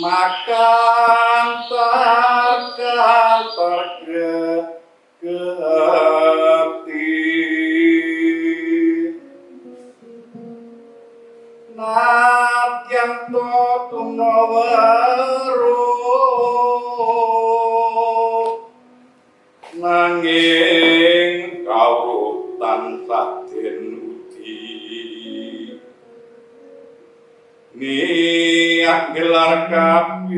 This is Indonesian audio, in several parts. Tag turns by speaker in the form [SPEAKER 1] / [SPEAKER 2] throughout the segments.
[SPEAKER 1] makan terkantor geti Nadyan to tunawaru gelar kapisan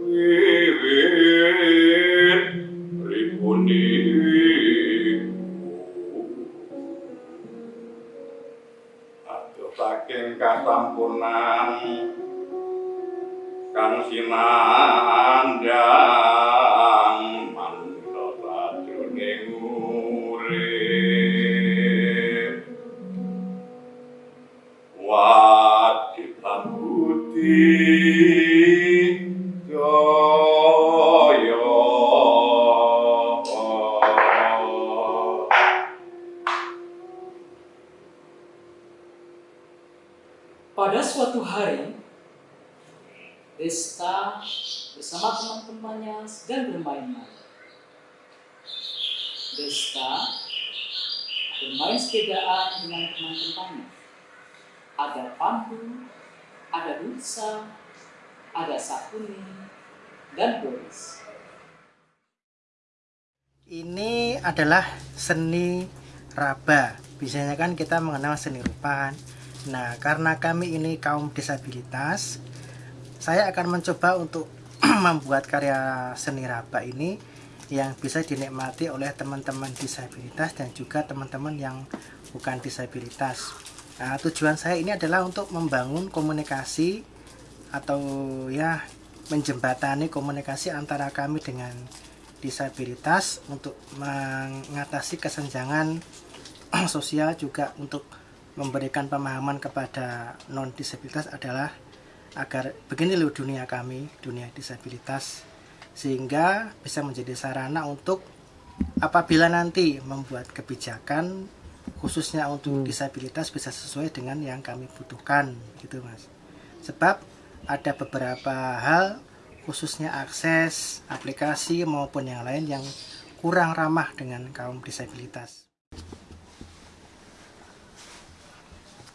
[SPEAKER 1] wiwit ribuni. Aduh saking kasampunan kang sinandang
[SPEAKER 2] Ada Pandu, ada Rutsa, ada Sakuni, dan Boris.
[SPEAKER 3] Ini adalah seni raba. Biasanya kan kita mengenal seni rupa kan. Nah, karena kami ini kaum disabilitas, saya akan mencoba untuk membuat karya seni raba ini yang bisa dinikmati oleh teman-teman disabilitas dan juga teman-teman yang bukan disabilitas. Nah, tujuan saya ini adalah untuk membangun komunikasi atau ya menjembatani komunikasi antara kami dengan disabilitas untuk mengatasi kesenjangan sosial juga untuk memberikan pemahaman kepada non disabilitas adalah agar begini loh dunia kami dunia disabilitas sehingga bisa menjadi sarana untuk apabila nanti membuat kebijakan khususnya untuk disabilitas bisa sesuai dengan yang kami butuhkan gitu mas sebab ada beberapa hal khususnya akses aplikasi maupun yang lain yang kurang ramah dengan kaum disabilitas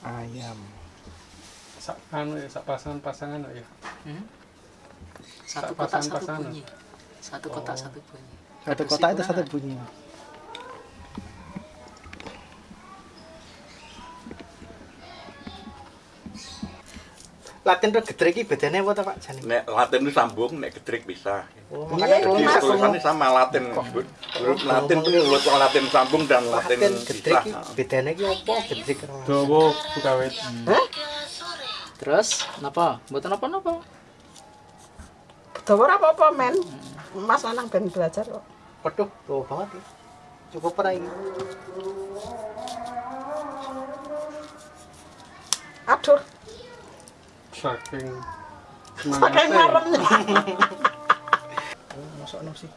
[SPEAKER 3] ayam
[SPEAKER 4] sak anu ya sak pasangan pasangan ya
[SPEAKER 2] Hmm?
[SPEAKER 4] Sak
[SPEAKER 2] Satu kotak satu
[SPEAKER 4] pasang-pasangan.
[SPEAKER 2] bunyi. Satu kotak
[SPEAKER 4] Oh.
[SPEAKER 2] satu bunyi.
[SPEAKER 3] satu kotak itu satu bunyi Latin tuh gedrek iki bedanya apa Pak Jani?
[SPEAKER 1] nek latin itu sambung nek gedrik bisa
[SPEAKER 3] Oh,
[SPEAKER 5] Iya,
[SPEAKER 3] makanya
[SPEAKER 5] Mas.
[SPEAKER 1] tulisannya sama latin huruf latin itu huruf latin sambung dan latin
[SPEAKER 3] Latin
[SPEAKER 1] bisa
[SPEAKER 3] iki bedanya iki apa? Gedrek karo
[SPEAKER 4] dawa bukawit
[SPEAKER 2] Terus, napa? Mboten napa-napa.
[SPEAKER 5] Dawa apa-apa, men. Mas lanang ben belajar kok.
[SPEAKER 3] Waduh, tuh banget ya. Cukup pernah ini.
[SPEAKER 5] Aduh,
[SPEAKER 4] saking
[SPEAKER 5] saking maremnya.
[SPEAKER 3] Oh, masuk no sih.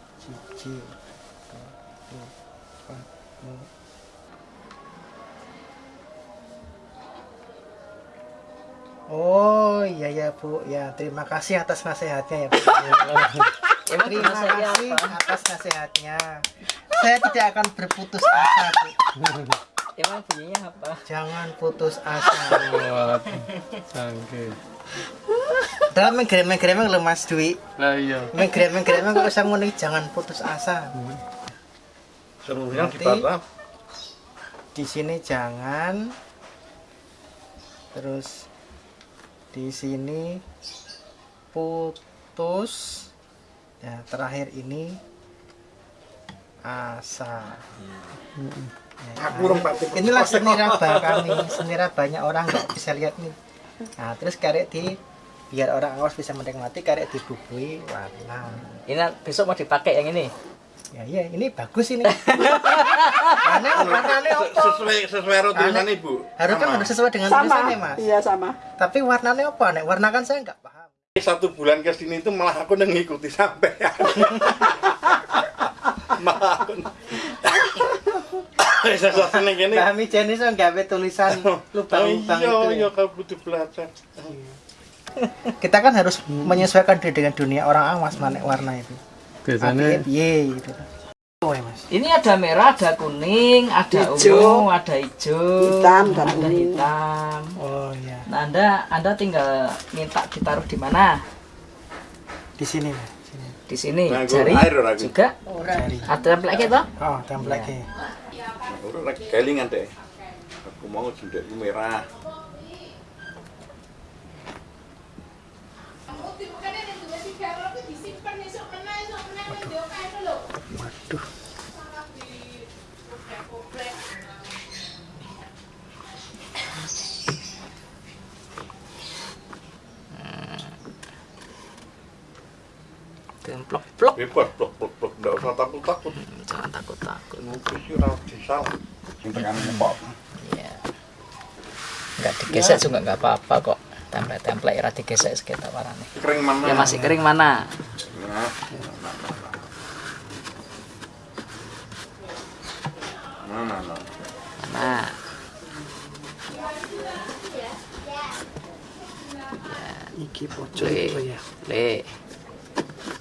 [SPEAKER 3] Cici. Oh iya ya Bu ya terima kasih atas nasihatnya ya Bu.
[SPEAKER 2] Emang
[SPEAKER 3] terima kasih
[SPEAKER 2] apa?
[SPEAKER 3] atas nasihatnya. Saya tidak akan berputus asa Bu.
[SPEAKER 2] Emang bunyinya apa?
[SPEAKER 3] Jangan putus asa.
[SPEAKER 4] kuat. Canggih
[SPEAKER 3] Dalam menggremeng-gremeng loh Mas Dwi.
[SPEAKER 4] lah iya.
[SPEAKER 3] Menggremeng-gremeng kok usah ngono jangan putus asa.
[SPEAKER 1] seluruhnya
[SPEAKER 3] Nanti-
[SPEAKER 1] dibaca
[SPEAKER 3] di sini jangan. Terus di sini putus. Ya terakhir ini asa. Ya,
[SPEAKER 1] Aku tipe-
[SPEAKER 3] inilah seni raba kami seni rabanya orang nggak bisa lihat nih nah terus karek di biar orang awas bisa menikmati karek dibubui warna.
[SPEAKER 2] Ini besok mau dipakai yang ini.
[SPEAKER 3] ya iya ini bagus ini. Warna warnanya apa?
[SPEAKER 1] Sesuai sesuai tulisan ibu
[SPEAKER 3] harus kan harus sesuai dengan
[SPEAKER 5] Sama.
[SPEAKER 3] tulisannya mas.
[SPEAKER 5] Iya, sama.
[SPEAKER 3] tapi warnanya apa nek? Warna kan saya nggak paham.
[SPEAKER 1] Satu bulan ke sini itu malah aku udah ngikuti sampai malah aku Sesat ning kene.
[SPEAKER 3] Kami jenis so gawe tulisan lubang-lubang
[SPEAKER 1] iya,
[SPEAKER 3] itu.
[SPEAKER 1] iya
[SPEAKER 3] ya.
[SPEAKER 1] kau butuh belajar.
[SPEAKER 3] Kita kan harus menyesuaikan diri dengan dunia orang awas mana warna itu.
[SPEAKER 4] Biasanya
[SPEAKER 3] piye gitu. Oh, ya, Mas.
[SPEAKER 2] Ini ada merah, ada kuning, ada
[SPEAKER 5] Hijau.
[SPEAKER 2] ungu, ada hijau,
[SPEAKER 5] Hitam dan
[SPEAKER 2] ada
[SPEAKER 5] ungu.
[SPEAKER 2] hitam.
[SPEAKER 3] Oh iya,
[SPEAKER 2] Nah, Anda Anda tinggal minta ditaruh di mana?
[SPEAKER 3] di sini, Mas. Sini.
[SPEAKER 2] Di sini.
[SPEAKER 1] Nah,
[SPEAKER 2] Jari
[SPEAKER 1] air
[SPEAKER 2] juga
[SPEAKER 3] Jari.
[SPEAKER 2] ada template gitu.
[SPEAKER 3] Oh, template
[SPEAKER 2] Iya.
[SPEAKER 1] Ora lagi kelingan deh. Aku mau jendekku merah.
[SPEAKER 3] Waduh.
[SPEAKER 2] Templok plok.
[SPEAKER 1] Bebas blok blok blok enggak usah takut takut.
[SPEAKER 2] Takut-takut.
[SPEAKER 1] Mungkin sih ora disalah. Sing tekan ngepok.
[SPEAKER 2] Iya. Enggak digesek juga enggak apa-apa kok. Template-template ora digesek sekitar warnanya.
[SPEAKER 1] Kering mana?
[SPEAKER 2] Ya masih kering mana?
[SPEAKER 1] Nah. Mana, mana.
[SPEAKER 2] Nah,
[SPEAKER 3] Iki pojok itu ya.
[SPEAKER 2] le.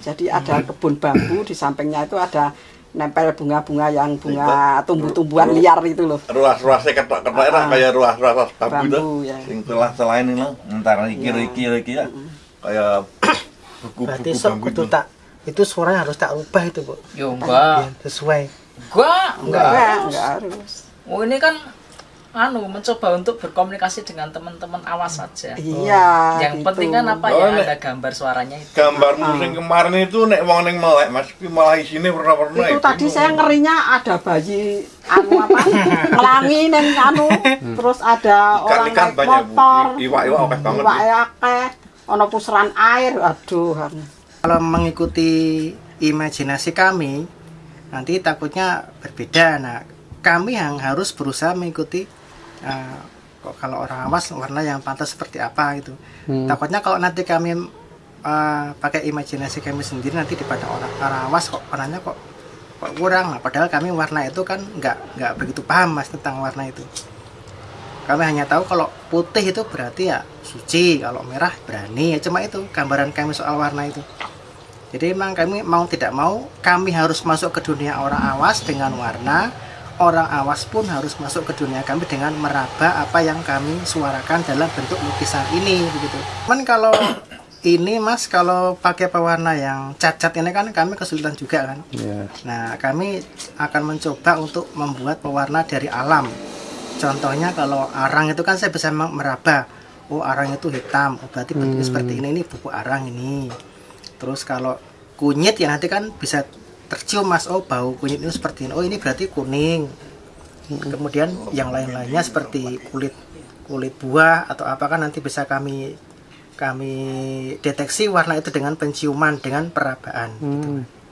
[SPEAKER 5] Jadi ada kebun bambu di sampingnya itu ada nempel bunga-bunga yang bunga tumbuh-tumbuhan liar itu loh.
[SPEAKER 1] Ruas-ruasnya ketok-ketok era
[SPEAKER 5] Ah.
[SPEAKER 1] kayak ruas-ruas bambu itu.
[SPEAKER 5] Bambu ya.
[SPEAKER 1] Sing telah-telah ini loh. Entar iki iki iki ya. Kayak
[SPEAKER 3] Berarti
[SPEAKER 1] buku-buku bambu itu.
[SPEAKER 3] tak itu suaranya harus tak ubah itu, Bu.
[SPEAKER 2] Enggak.
[SPEAKER 3] Biar sesuai.
[SPEAKER 2] Enggak, enggak.
[SPEAKER 5] Enggak, enggak harus.
[SPEAKER 2] Oh, ini kan anu mencoba untuk berkomunikasi dengan teman-teman awas saja.
[SPEAKER 5] Iya.
[SPEAKER 2] Yang
[SPEAKER 5] gitu.
[SPEAKER 2] penting kan apa
[SPEAKER 1] Oh,
[SPEAKER 2] ya
[SPEAKER 1] nek-
[SPEAKER 2] ada gambar suaranya itu.
[SPEAKER 1] Gambarmu sing kemarin itu nek wong ning melek Mas, kuwi malah isine warna-warna.
[SPEAKER 5] Itu tadi saya ngerinya ada bayi anu apa? Ngelangi neng anu. Terus ada orang
[SPEAKER 1] ikan
[SPEAKER 5] naik motor.
[SPEAKER 1] Iwak-iwak akeh banget.
[SPEAKER 5] Iwak akeh. Ono pusaran air. Aduh. anu.
[SPEAKER 3] Kalau mengikuti imajinasi kami, nanti takutnya berbeda. Nah, kami yang harus berusaha mengikuti eh, kok kalau orang awas warna yang pantas seperti apa gitu. Takutnya kalau nanti kami eh, pakai imajinasi kami sendiri nanti daripada orang orang awas kok warnanya kok kok kurang. Nah, padahal kami warna itu kan nggak nggak begitu paham mas tentang warna itu. Kami hanya tahu kalau putih itu berarti ya suci, kalau merah berani. Ya cuma itu gambaran kami soal warna itu. Jadi memang kami mau tidak mau kami harus masuk ke dunia orang awas dengan warna. Orang awas pun harus masuk ke dunia kami dengan meraba apa yang kami suarakan dalam bentuk lukisan ini begitu. Cuman kalau ini Mas kalau pakai pewarna yang cacat ini kan kami kesulitan juga kan.
[SPEAKER 4] Iya.
[SPEAKER 3] Nah, kami akan mencoba untuk membuat pewarna dari alam. Contohnya kalau arang itu kan saya bisa meraba. Oh, arang itu hitam. Oh, berarti bentuknya seperti ini. Ini buku arang ini. Terus kalau kunyit ya nanti kan bisa tercium Mas. Oh, bau kunyit itu seperti ini. Oh, ini berarti kuning. Kemudian yang lain-lainnya seperti kulit kulit buah atau apa kan nanti bisa kami kami deteksi warna itu dengan penciuman dengan perabaan gitu.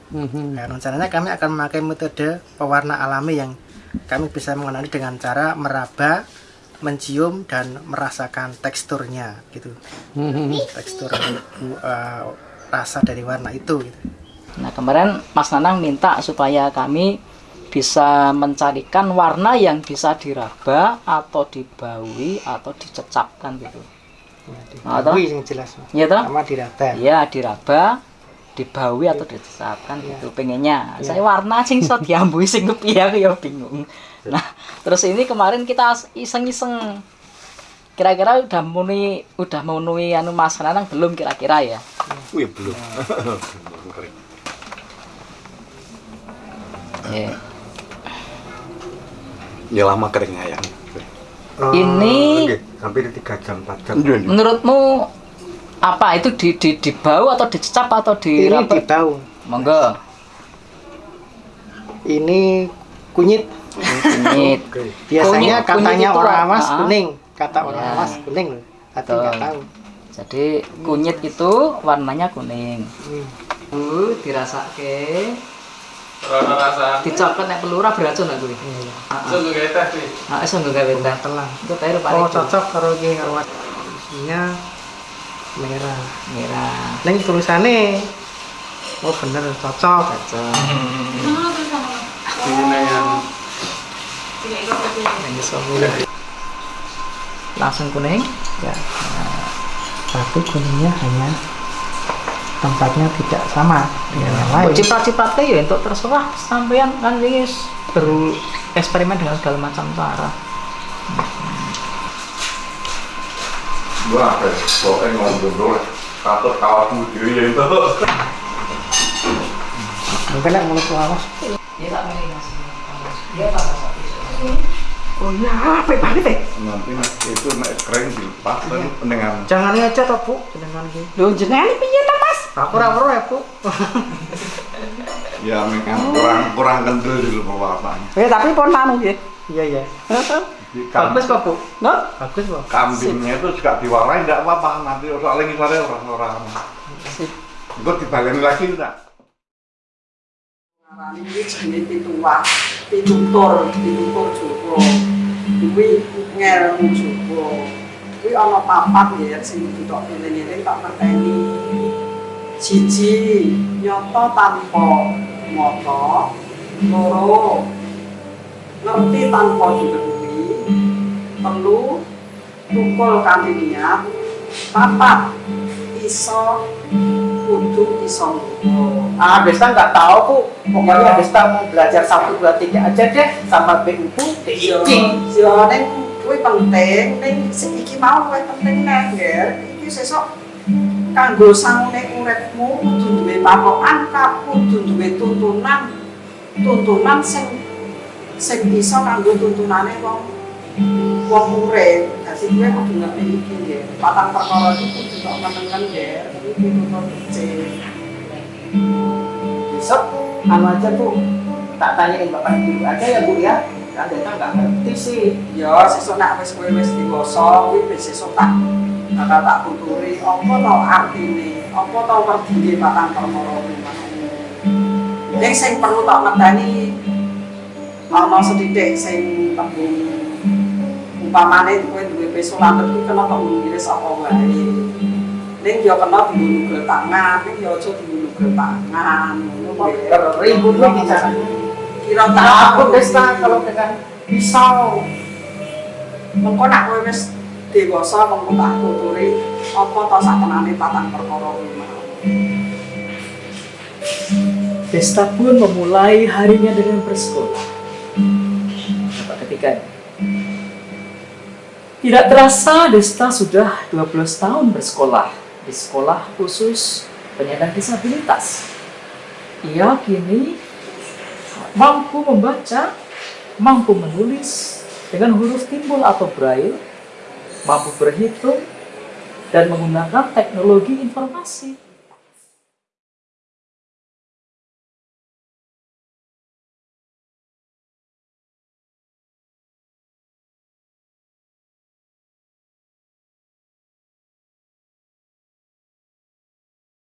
[SPEAKER 4] Mhm.
[SPEAKER 3] Nah, rencananya kami akan memakai metode pewarna alami yang kami bisa mengenali dengan cara meraba, mencium dan merasakan teksturnya gitu.
[SPEAKER 4] Mhm.
[SPEAKER 3] Tekstur uh, rasa dari warna itu gitu.
[SPEAKER 2] Nah, kemarin Mas Nanang minta supaya kami bisa mencarikan warna yang bisa diraba atau dibaui atau dicecapkan gitu. Nah, toh?
[SPEAKER 3] Dibaui yang jelas. Mas.
[SPEAKER 2] Iya toh?
[SPEAKER 3] Sama diraba.
[SPEAKER 2] Iya, diraba, dibaui atau dicecapkan gitu pengennya. Saya warna sing iso diambui sing kepiye aku ya bingung. Nah, terus ini kemarin kita iseng-iseng kira-kira udah memenuhi udah memenuhi anu Mas Nanang belum kira-kira ya?
[SPEAKER 1] Wih, belum.
[SPEAKER 2] Iya.
[SPEAKER 1] Ya lama kering ayam.
[SPEAKER 2] Ini
[SPEAKER 6] hampir 3 jam 4 jam
[SPEAKER 2] menurutmu apa itu di di dibau atau dicecap atau
[SPEAKER 3] Ini
[SPEAKER 2] diraba?
[SPEAKER 3] dibau.
[SPEAKER 2] Monggo.
[SPEAKER 3] Ini kunyit.
[SPEAKER 2] Kunyit.
[SPEAKER 3] Biasanya
[SPEAKER 2] Kunyit- kunyit
[SPEAKER 3] katanya
[SPEAKER 2] itu
[SPEAKER 3] orang
[SPEAKER 2] warna-
[SPEAKER 3] awas kuning. Kata orang
[SPEAKER 2] Ya.
[SPEAKER 3] awas kuning. Tapi
[SPEAKER 2] Betul.
[SPEAKER 3] nggak tahu.
[SPEAKER 2] Jadi kunyit itu warnanya kuning.
[SPEAKER 3] Hmm.
[SPEAKER 2] Bu, dirasake.
[SPEAKER 4] Rasa.
[SPEAKER 2] Dicopot nek pelurah beracun lah kuwi.
[SPEAKER 3] Iya.
[SPEAKER 4] Sungguh kayak teh nih.
[SPEAKER 2] Heeh, iso nggo gawe teh.
[SPEAKER 3] Telang.
[SPEAKER 2] Itu teh rupane
[SPEAKER 3] Oh cocok karo iki karo isinya merah.
[SPEAKER 2] merah.
[SPEAKER 3] Neng tulisannya oh bener cocok.
[SPEAKER 2] Cocok.
[SPEAKER 4] Ini yang
[SPEAKER 2] milih langsung kuning ya nah,
[SPEAKER 3] tapi kuningnya hanya tempatnya tidak sama dengan yang lain.
[SPEAKER 2] Ciprat-cipratnya ya untuk terserah sampean kan ini baru eksperimen dengan segala macam cara.
[SPEAKER 1] Gua apa? Pokoknya ngomong dulu. Katut kawatmu diri ya itu.
[SPEAKER 3] mungkin yang mulut lawas
[SPEAKER 2] ya tak milih mas. Dia tambah satu
[SPEAKER 5] Oh iya, apik banget ya.
[SPEAKER 1] Nanti itu nek keren dilepas kan dengan
[SPEAKER 3] jangan toh bu. Dengan gini
[SPEAKER 5] Lho jenengan piye to,
[SPEAKER 3] Aku ya bu
[SPEAKER 1] ya memang kurang kurang kental di lupa bapaknya.
[SPEAKER 5] Eh tapi pun anu nggih.
[SPEAKER 3] iya iya bagus kok bu
[SPEAKER 5] No?
[SPEAKER 3] bagus bu
[SPEAKER 1] kambingnya itu juga diwarai tidak apa-apa nanti soalnya ngisarnya orang-orang
[SPEAKER 5] Sip.
[SPEAKER 1] gue dibaleni lagi enggak
[SPEAKER 5] Ngarani iki jenenge pituwah, pitutur, pitutur Jawa. Kuwi ngelmu Jawa. Kuwi ana papat ya sing tok eling-eling tak ngerteni. Siji, nyoto tanpa mata. Loro, ngerti tanpa dibedui. Telu, tukul kanthi niat. Papat, iso kudu iso
[SPEAKER 3] ah Desta nggak tahu bu pokoknya Desta mau belajar satu dua tiga aja deh sama BU diiking
[SPEAKER 5] Yo ning kuwi penting, ning sing iki mau penting nek Ger. Iki sesuk kanggo sangune uripmu kudu duwe patokan, ka- kudu duwe tuntunan. Tuntunan sing sing bisa kanggo tuntunane wong wong urip. Dadi kuwi kudu ngerti iki Ger. Patang perkara iki kudu tok menengen Ger. Iki tuntun kecil.
[SPEAKER 3] besok anu aja bu tak tanyain bapak ibu aja ya bu ya Desta nggak ngerti sih
[SPEAKER 5] Ya, sesuk nek wis kowe wis dewasa, kuwi sesuk tak bakal tak tuturi apa to artine, apa to werdine patang perkara. Ning sing perlu tak ngerteni ana sedidik sing tembung umpamane kowe duwe peso lantet kuwi kena tembung ngiris apa wae. Ning yo kena nugel tangan, ning yo aja nugel tangan.
[SPEAKER 3] Ribut lu bisa
[SPEAKER 5] kira
[SPEAKER 3] takut Desta kalau dengan pisau
[SPEAKER 5] mengko nak kowe wis dewasa mengko tak tuturi apa to satenane patang perkara.
[SPEAKER 2] Desta pun memulai harinya dengan bersekolah. Bapak ketika tidak terasa Desta sudah 12 tahun bersekolah di sekolah khusus penyandang disabilitas. Ia kini mampu membaca, mampu menulis dengan huruf timbul atau braille, mampu berhitung, dan menggunakan teknologi informasi.